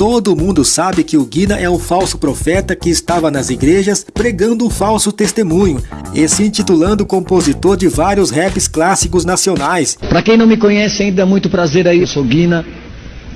Todo mundo sabe que o Guina é um falso profeta que estava nas igrejas pregando um falso testemunho e se intitulando compositor de vários raps clássicos nacionais. Para quem não me conhece ainda, muito prazer aí, eu sou Guina.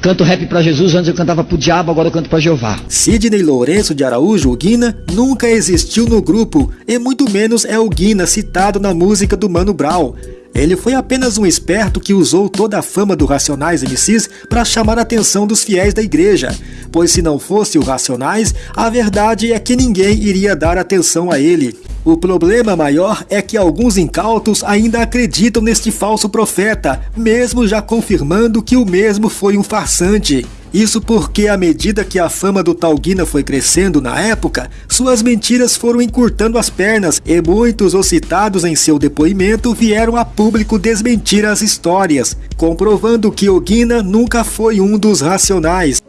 Canto rap para Jesus, antes eu cantava pro diabo, agora eu canto para Jeová. Sidney Lourenço de Araújo, o Guina, nunca existiu no grupo, e muito menos é o Guina citado na música do Mano Brown. Ele foi apenas um esperto que usou toda a fama do Racionais MCs para chamar a atenção dos fiéis da igreja, pois se não fosse o Racionais, a verdade é que ninguém iria dar atenção a ele. O problema maior é que alguns incautos ainda acreditam neste falso profeta, mesmo já confirmando que o mesmo foi um farsante. Isso porque, à medida que a fama do Talguina foi crescendo na época, suas mentiras foram encurtando as pernas e muitos os citados em seu depoimento vieram a público desmentir as histórias, comprovando que o Guina nunca foi um dos racionais.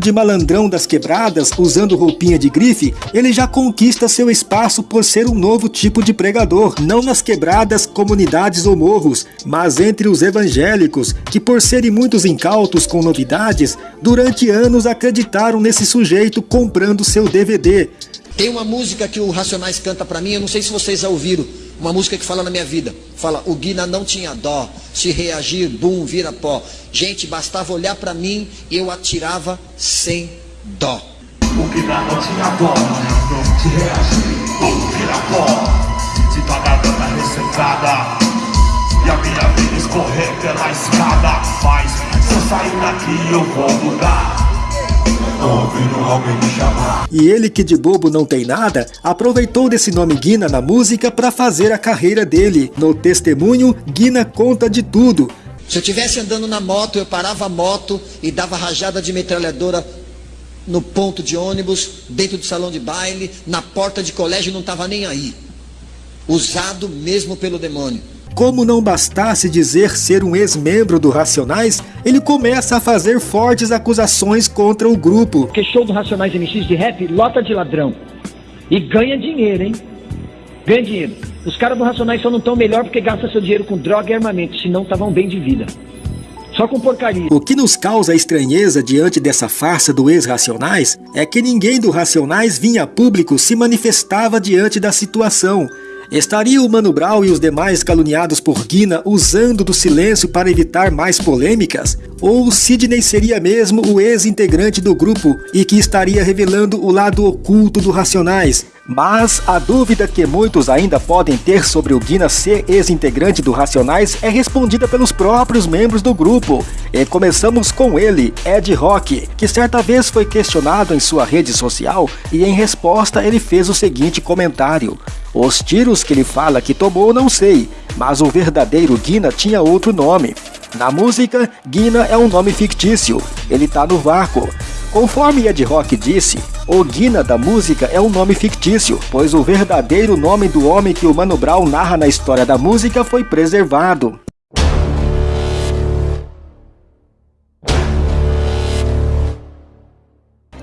De malandrão das quebradas, usando roupinha de grife, ele já conquista seu espaço por ser um novo tipo de pregador, não nas quebradas, comunidades ou morros, mas entre os evangélicos, que por serem muitos incautos com novidades, durante anos acreditaram nesse sujeito comprando seu DVD. Tem uma música que o Racionais canta para mim, eu não sei se vocês já ouviram, uma música que fala na minha vida. Fala, o Guina não tinha dó, se reagir, bum, vira pó. Gente, bastava olhar para mim e eu atirava sem dó. O Guina não tinha dó, se reagir, bum, vira pó. Se pagar dana ressecada e a minha vida escorrer pela escada. Mas se eu sair daqui eu vou mudar. E ele que de bobo não tem nada, aproveitou desse nome Guina na música para fazer a carreira dele. No testemunho, Guina conta de tudo. Se eu estivesse andando na moto, eu parava a moto e dava rajada de metralhadora no ponto de ônibus, dentro do salão de baile, na porta de colégio, não estava nem aí. Usado mesmo pelo demônio. Como não bastasse dizer ser um ex-membro do Racionais, ele começa a fazer fortes acusações contra o grupo. Porque show do Racionais MX de rap lota de ladrão. E ganha dinheiro, hein? Ganha dinheiro. Os caras do Racionais só não estão melhor porque gastam seu dinheiro com droga e armamento, senão estavam bem de vida. Só com porcaria. O que nos causa estranheza diante dessa farsa do ex-Racionais é que ninguém do Racionais vinha a público se manifestava diante da situação. Estaria o Mano Brown e os demais caluniados por Guina usando do silêncio para evitar mais polêmicas? Ou Sidney seria mesmo o ex-integrante do grupo e que estaria revelando o lado oculto do Racionais? Mas a dúvida que muitos ainda podem ter sobre o Guina ser ex-integrante do Racionais é respondida pelos próprios membros do grupo. E começamos com ele, Ed Rock, que certa vez foi questionado em sua rede social e em resposta ele fez o seguinte comentário. Os tiros que ele fala que tomou não sei, mas o verdadeiro Guina tinha outro nome. Na música, Guina é um nome fictício, ele tá no vácuo. Conforme Ed Rock disse, o Guina da música é um nome fictício, pois o verdadeiro nome do homem que o Mano Brown narra na história da música foi preservado.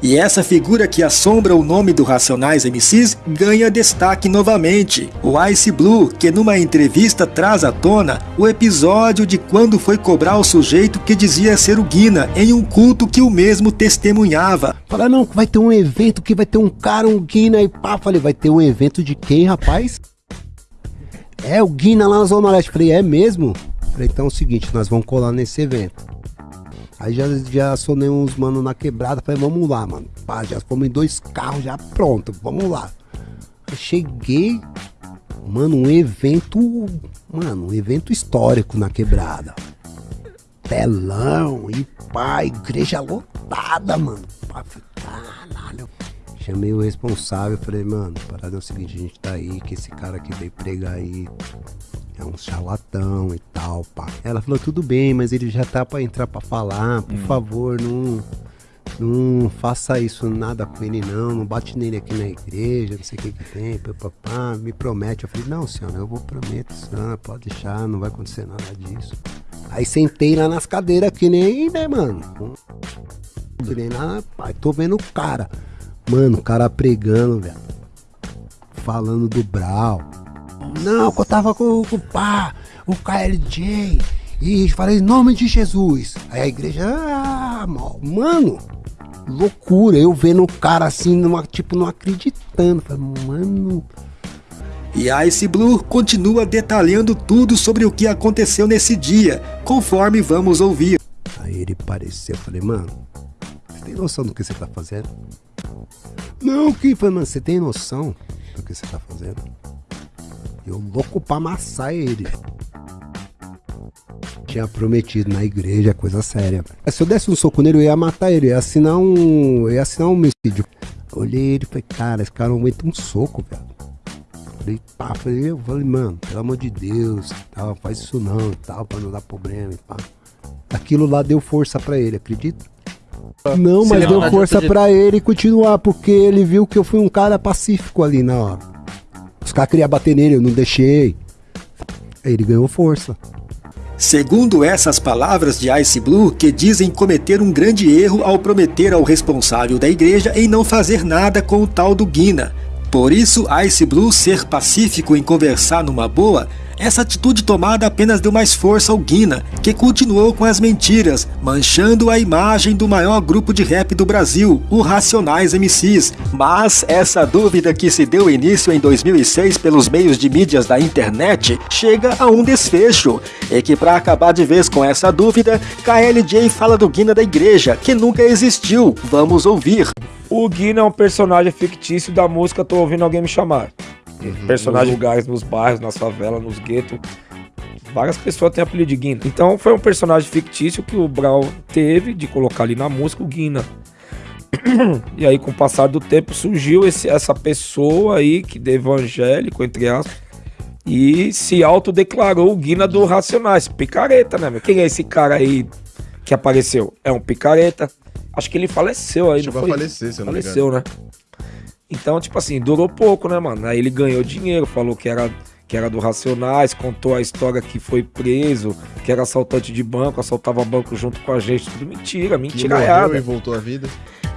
E essa figura que assombra o nome do Racionais MCs ganha destaque novamente. O Ice Blue, que numa entrevista traz à tona o episódio de quando foi cobrar o sujeito que dizia ser o Guina em um culto que o mesmo testemunhava. Fala, não, vai ter um evento que vai ter um cara, um Guina e pá. Falei, vai ter um evento de quem, rapaz? É o Guina lá na Zona Leste. Falei, é mesmo? Falei, então é o seguinte, nós vamos colar nesse evento. Aí já, já sonei uns mano na quebrada, falei, vamos lá, mano. Pá, já fomos em dois carros, já pronto, vamos lá. Aí cheguei, mano, um evento, mano, um evento histórico na quebrada. Telão e pá, igreja lotada, mano. Pá, caralho. Chamei o responsável, falei, mano, parada é o seguinte, a gente tá aí, que esse cara que veio pregar aí é um charlatão e tal, pá. Ela falou, tudo bem, mas ele já tá pra entrar pra falar, por hum. favor, não, não faça isso nada com ele não, não bate nele aqui na igreja, não sei o que que tem, papá, me promete. Eu falei, não, senhora, eu vou prometo, senhora, pode deixar, não vai acontecer nada disso. Aí sentei lá nas cadeiras que nem, né, mano? Que nem lá, pai, tô vendo o cara. Mano, o cara pregando, velho. Falando do Brau Não, que eu tava com, com o pá, o KLJ. E falei, em nome de Jesus. Aí a igreja, ah, mano, loucura. Eu vendo o cara assim, numa, tipo, não acreditando. Falei, mano. E Ice Blue continua detalhando tudo sobre o que aconteceu nesse dia, conforme vamos ouvir. Aí ele pareceu, eu falei, mano, você tem noção do que você tá fazendo? Não, que foi, mano, você tem noção do que você tá fazendo? Eu louco pra amassar ele. Tinha prometido na igreja, coisa séria. Se eu desse um soco nele, eu ia matar ele, eu ia assinar um. Eu ia assinar um homicídio. Olhei ele e falei, cara, esse cara não aguenta um soco, velho. Falei, pá, falei, eu falei, mano, pelo amor de Deus, tal, faz isso não tal, pra não dar problema e pá. Aquilo lá deu força para ele, acredita? Não, mas deu força para ele continuar, porque ele viu que eu fui um cara pacífico ali na hora. Os caras queriam bater nele, eu não deixei. Ele ganhou força. Segundo essas palavras de Ice Blue, que dizem cometer um grande erro ao prometer ao responsável da igreja em não fazer nada com o tal do Guina. Por isso, Ice Blue ser pacífico em conversar numa boa essa atitude tomada apenas deu mais força ao Guina, que continuou com as mentiras, manchando a imagem do maior grupo de rap do Brasil, o Racionais MCs. Mas essa dúvida que se deu início em 2006 pelos meios de mídias da internet chega a um desfecho. E que para acabar de vez com essa dúvida, KLJ fala do Guina da igreja, que nunca existiu. Vamos ouvir. O Guina é um personagem fictício da música Tô Ouvindo Alguém Me Chamar. Uhum. Personagens lugares nos bairros, nas favelas, nos guetos. Várias pessoas têm apelido de Guina. Então foi um personagem fictício que o Brau teve de colocar ali na música o Guina. e aí, com o passar do tempo, surgiu esse, essa pessoa aí, que de evangélico, entre aspas, e se autodeclarou o Guina do Racionais. Picareta, né, meu? Quem é esse cara aí que apareceu? É um picareta. Acho que ele faleceu aí, Chegou não foi? a falecer, se eu não Faleceu, né? Então, tipo assim, durou pouco, né, mano? Aí ele ganhou dinheiro, falou que era, que era do Racionais, contou a história que foi preso, que era assaltante de banco, assaltava banco junto com a gente. Tudo mentira, mentira. Que e voltou à vida.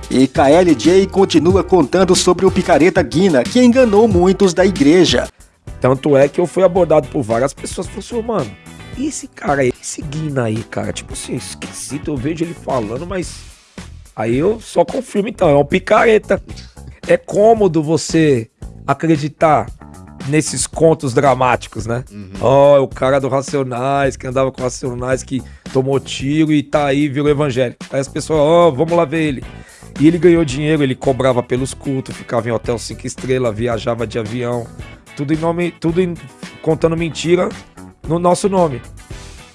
E KLJ continua contando sobre o picareta Guina, que enganou muitos da igreja. Tanto é que eu fui abordado por várias pessoas e falei assim, mano, e esse cara aí, esse Guina aí, cara? Tipo assim, esquisito, eu vejo ele falando, mas. Aí eu só confirmo então, é um picareta é cômodo você acreditar nesses contos dramáticos, né? Uhum. Ó, oh, o cara do Racionais, que andava com Racionais, que tomou tiro e tá aí, virou evangélico. Aí as pessoas, ó, oh, vamos lá ver ele. E ele ganhou dinheiro, ele cobrava pelos cultos, ficava em hotel cinco estrelas, viajava de avião, tudo em nome, tudo em, contando mentira no nosso nome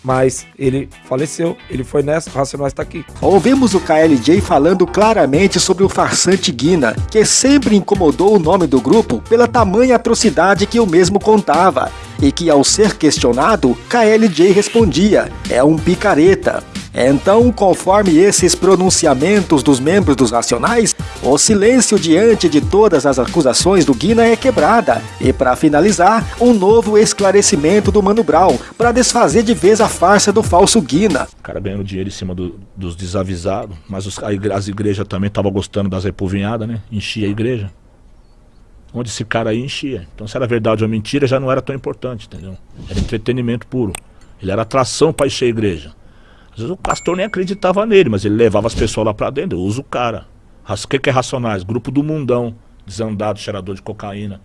mas ele faleceu, ele foi nessa, Racionais está aqui. Ouvimos o KLJ falando claramente sobre o farsante Guina, que sempre incomodou o nome do grupo pela tamanha atrocidade que o mesmo contava, e que ao ser questionado, KLJ respondia, é um picareta. Então, conforme esses pronunciamentos dos membros dos Racionais, o silêncio diante de todas as acusações do Guina é quebrada. E para finalizar, um novo esclarecimento do Mano Brown para desfazer de vez a farsa do falso Guina. O cara ganhando dinheiro em cima do, dos desavisados, mas os, as igrejas também estavam gostando das repovinhadas, né? Enchia a igreja. Onde esse cara aí enchia. Então, se era verdade ou mentira, já não era tão importante, entendeu? Era entretenimento puro. Ele era atração para encher a igreja. Às vezes o pastor nem acreditava nele, mas ele levava as pessoas lá pra dentro. Eu uso o cara. O que, que é Racionais? Grupo do mundão, desandado, cheirador de cocaína.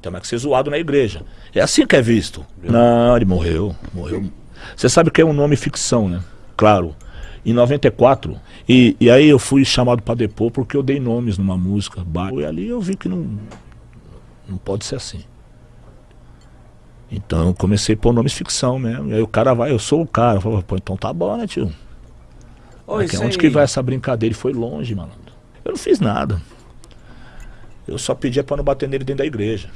Tem mais que ser zoado na igreja. É assim que é visto. Não, ele morreu. Morreu. Você sabe que é um nome ficção, né? Claro. Em 94. E, e aí eu fui chamado para depor porque eu dei nomes numa música. E ali eu vi que não, não pode ser assim. Então eu comecei a pôr nomes ficção mesmo. E aí o cara vai, eu sou o cara. Eu falo, pô, então tá bom, né, tio? Oi, Aqui, onde que vai essa brincadeira? E foi longe, malandro. Eu não fiz nada. Eu só pedia pra não bater nele dentro da igreja.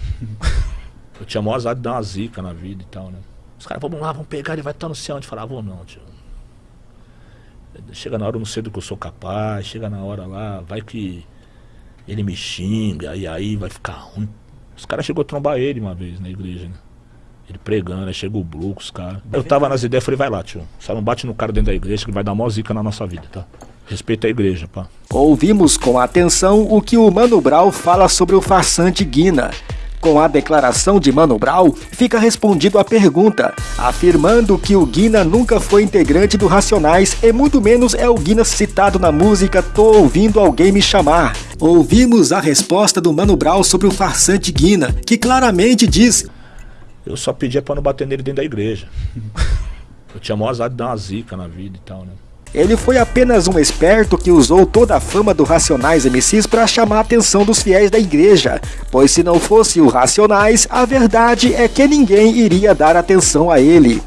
eu tinha maior azar de dar uma zica na vida e tal, né? Os caras, vamos lá, vamos pegar, ele vai estar no céu. A gente falava, vou não, tio. Chega na hora, eu não sei do que eu sou capaz. Chega na hora lá, vai que ele me xinga, e aí vai ficar ruim. Os caras chegou a trombar ele uma vez na igreja, né? Ele pregando, aí chega o Blue os caras. Eu tava nas ideias, falei, vai lá, tio. Só não bate no cara dentro da igreja que vai dar mó zica na nossa vida, tá? Respeita a igreja, pá. Ouvimos com atenção o que o Mano Brau fala sobre o farsante Guina. Com a declaração de Mano Brown, fica respondido a pergunta, afirmando que o Guina nunca foi integrante do Racionais e muito menos é o Guina citado na música Tô Ouvindo Alguém Me Chamar. Ouvimos a resposta do Mano Brown sobre o farsante Guina, que claramente diz Eu só pedia pra não bater nele dentro da igreja. Eu tinha maior azar de dar uma zica na vida e tal, né? Ele foi apenas um esperto que usou toda a fama do Racionais MCs para chamar a atenção dos fiéis da igreja, pois se não fosse o Racionais, a verdade é que ninguém iria dar atenção a ele.